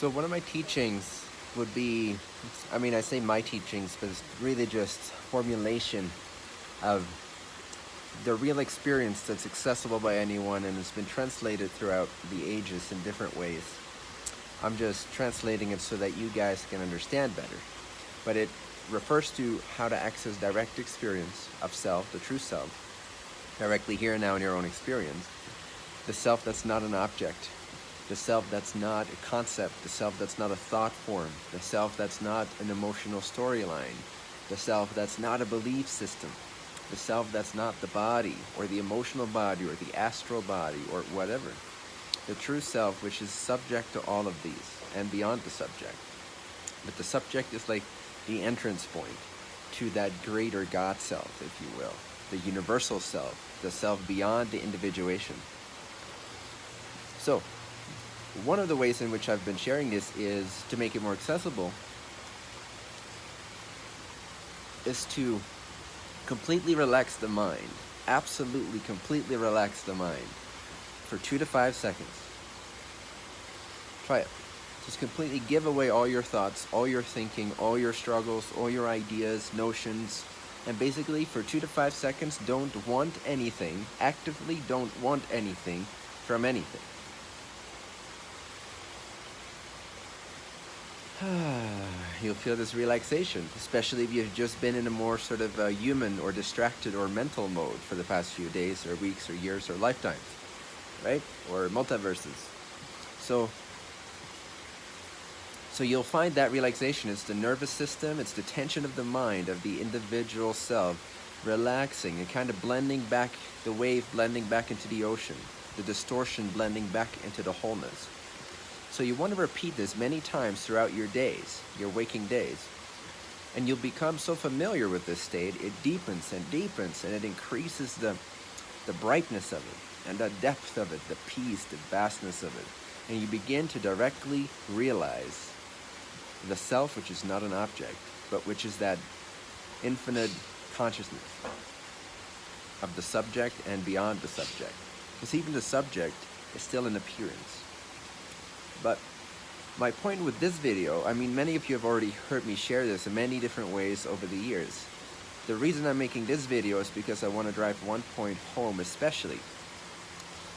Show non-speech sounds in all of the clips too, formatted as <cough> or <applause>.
So one of my teachings would be, I mean, I say my teachings, but it's really just formulation of the real experience that's accessible by anyone and has been translated throughout the ages in different ways. I'm just translating it so that you guys can understand better. But it refers to how to access direct experience of self, the true self, directly here and now in your own experience. The self that's not an object, the self that's not a concept, the self that's not a thought form, the self that's not an emotional storyline, the self that's not a belief system, the self that's not the body or the emotional body or the astral body or whatever. The true self which is subject to all of these and beyond the subject. But the subject is like the entrance point to that greater God self, if you will, the universal self, the self beyond the individuation. So, one of the ways in which I've been sharing this is to make it more accessible is to completely relax the mind absolutely completely relax the mind for two to five seconds. Try it. Just completely give away all your thoughts all your thinking all your struggles all your ideas notions and basically for two to five seconds don't want anything actively don't want anything from anything <sighs> you'll feel this relaxation, especially if you've just been in a more sort of uh, human or distracted or mental mode for the past few days or weeks or years or lifetimes, right? Or multiverses. So, so you'll find that relaxation is the nervous system, it's the tension of the mind of the individual self relaxing and kind of blending back the wave blending back into the ocean, the distortion blending back into the wholeness. So you want to repeat this many times throughout your days, your waking days. And you'll become so familiar with this state, it deepens and deepens and it increases the, the brightness of it and the depth of it, the peace, the vastness of it. And you begin to directly realize the self which is not an object, but which is that infinite consciousness of the subject and beyond the subject. Because even the subject is still an appearance. But my point with this video, I mean many of you have already heard me share this in many different ways over the years. The reason I'm making this video is because I want to drive one point home especially.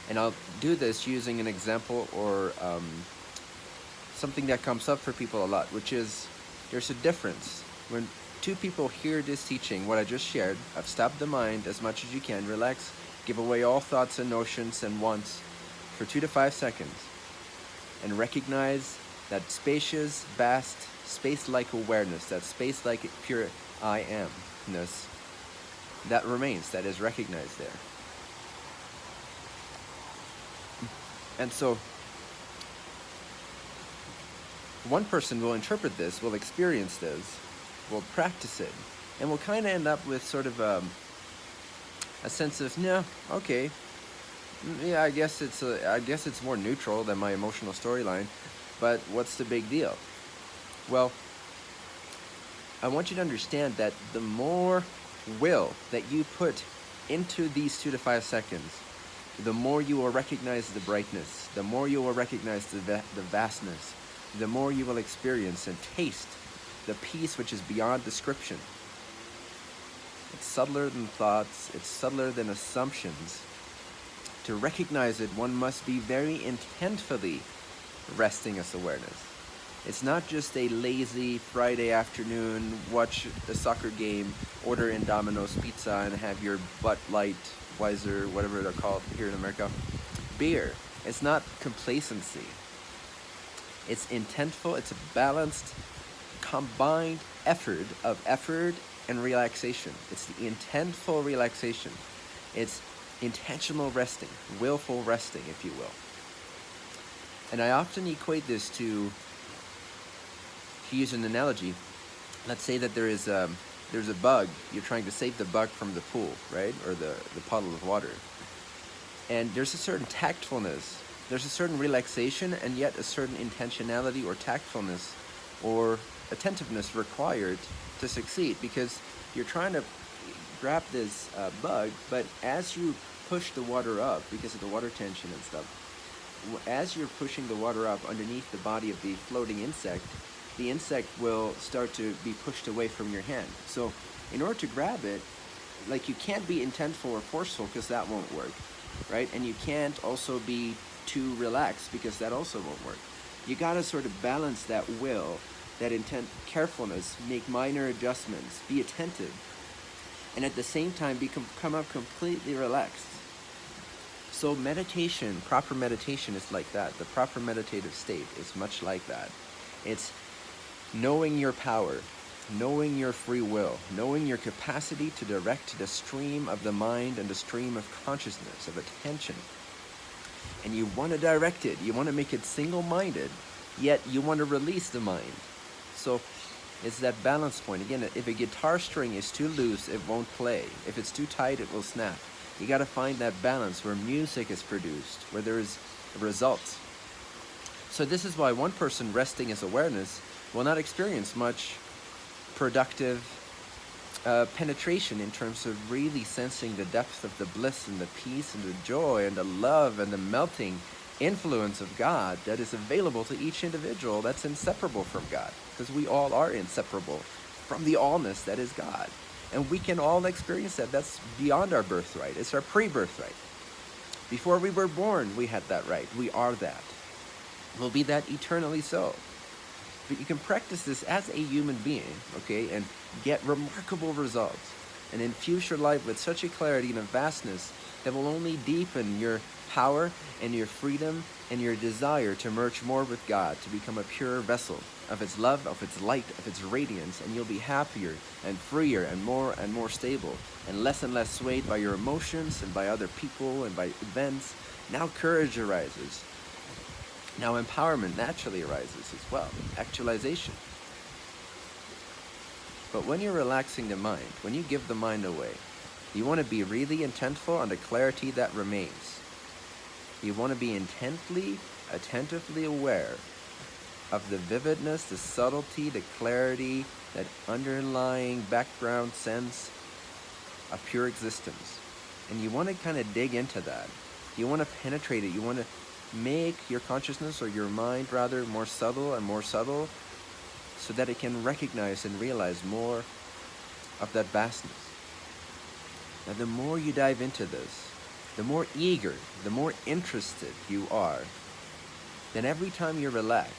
And I'll do this using an example or um, something that comes up for people a lot, which is there's a difference. When two people hear this teaching, what I just shared, I've stopped the mind as much as you can, relax, give away all thoughts and notions and wants for two to five seconds and recognize that spacious, vast, space-like awareness, that space-like pure I am-ness, that remains, that is recognized there. And so, one person will interpret this, will experience this, will practice it, and will kind of end up with sort of um, a sense of, no, okay, yeah, I guess it's a, I guess it's more neutral than my emotional storyline, but what's the big deal? Well, I want you to understand that the more will that you put into these two to five seconds, the more you will recognize the brightness, the more you will recognize the, the vastness, the more you will experience and taste the peace which is beyond description. It's subtler than thoughts, it's subtler than assumptions, to recognize it, one must be very intentfully resting as awareness. It's not just a lazy Friday afternoon, watch the soccer game, order in Domino's pizza and have your Bud Light, Weiser, whatever they're called here in America, beer. It's not complacency. It's intentful, it's a balanced, combined effort of effort and relaxation. It's the intentful relaxation. It's intentional resting, willful resting, if you will. And I often equate this to, to use an analogy, let's say that there is a, there's a bug, you're trying to save the bug from the pool, right? Or the, the puddle of water. And there's a certain tactfulness, there's a certain relaxation and yet a certain intentionality or tactfulness or attentiveness required to succeed because you're trying to grab this uh, bug, but as you push the water up because of the water tension and stuff, as you're pushing the water up underneath the body of the floating insect, the insect will start to be pushed away from your hand. So in order to grab it, like you can't be intentful or forceful because that won't work, right? And you can't also be too relaxed because that also won't work. You gotta sort of balance that will, that intent, carefulness, make minor adjustments, be attentive, and at the same time become come up completely relaxed. So meditation, proper meditation is like that. The proper meditative state is much like that. It's knowing your power, knowing your free will, knowing your capacity to direct the stream of the mind and the stream of consciousness, of attention. And you want to direct it, you want to make it single-minded, yet you want to release the mind. So it's that balance point. Again, if a guitar string is too loose, it won't play. If it's too tight, it will snap. You got to find that balance where music is produced, where there is results. So this is why one person resting his awareness will not experience much productive uh, penetration in terms of really sensing the depth of the bliss and the peace and the joy and the love and the melting influence of God that is available to each individual that's inseparable from God because we all are inseparable from the allness that is God. And we can all experience that. That's beyond our birthright. It's our pre-birthright. Before we were born, we had that right. We are that. We'll be that eternally so. But you can practice this as a human being, okay, and get remarkable results and infuse your life with such a clarity and a vastness that will only deepen your power and your freedom and your desire to merge more with God, to become a pure vessel of its love, of its light, of its radiance, and you'll be happier and freer and more and more stable and less and less swayed by your emotions and by other people and by events. Now courage arises. Now empowerment naturally arises as well, actualization. But when you're relaxing the mind, when you give the mind away, you want to be really intentful on the clarity that remains. You want to be intently, attentively aware of the vividness, the subtlety, the clarity, that underlying background sense of pure existence. And you want to kind of dig into that. You want to penetrate it. You want to make your consciousness or your mind rather more subtle and more subtle so that it can recognize and realize more of that vastness. Now the more you dive into this, the more eager, the more interested you are, then every time you relax,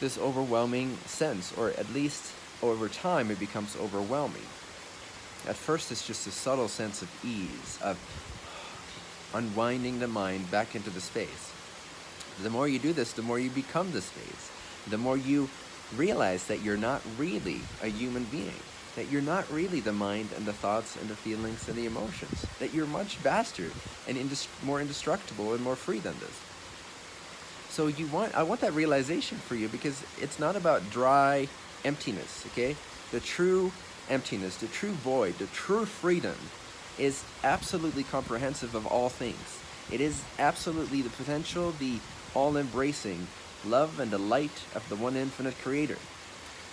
this overwhelming sense, or at least over time it becomes overwhelming. At first it's just a subtle sense of ease, of unwinding the mind back into the space. The more you do this, the more you become the space. The more you realize that you're not really a human being, that you're not really the mind and the thoughts and the feelings and the emotions, that you're much vaster and more indestructible and more free than this. So you want, I want that realization for you because it's not about dry emptiness, okay? The true emptiness, the true void, the true freedom is absolutely comprehensive of all things. It is absolutely the potential, the all-embracing love and the light of the one infinite creator.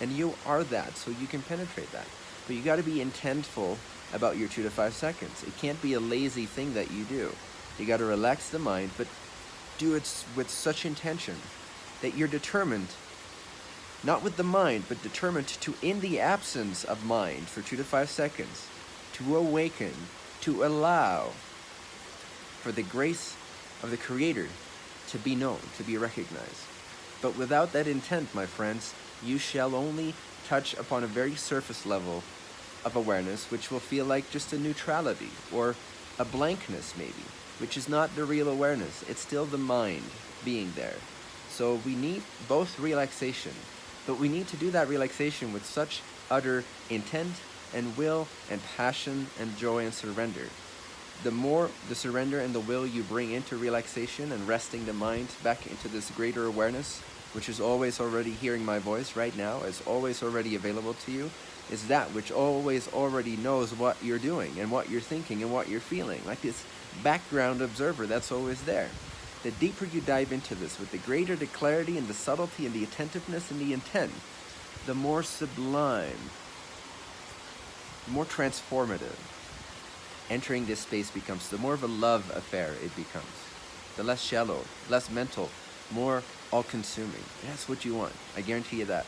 And you are that, so you can penetrate that. But you got to be intentful about your two to five seconds. It can't be a lazy thing that you do. You got to relax the mind, but do it with such intention that you're determined, not with the mind, but determined to, in the absence of mind for two to five seconds, to awaken, to allow for the grace of the Creator to be known, to be recognized. But without that intent, my friends, you shall only touch upon a very surface level of awareness, which will feel like just a neutrality or a blankness maybe, which is not the real awareness. It's still the mind being there. So we need both relaxation, but we need to do that relaxation with such utter intent and will and passion and joy and surrender. The more the surrender and the will you bring into relaxation and resting the mind back into this greater awareness, which is always already hearing my voice right now, is always already available to you, is that which always already knows what you're doing and what you're thinking and what you're feeling. Like this background observer that's always there. The deeper you dive into this, with the greater the clarity and the subtlety and the attentiveness and the intent, the more sublime more transformative entering this space becomes, the more of a love affair it becomes. the less shallow, less mental, more all-consuming. That's what you want. I guarantee you that.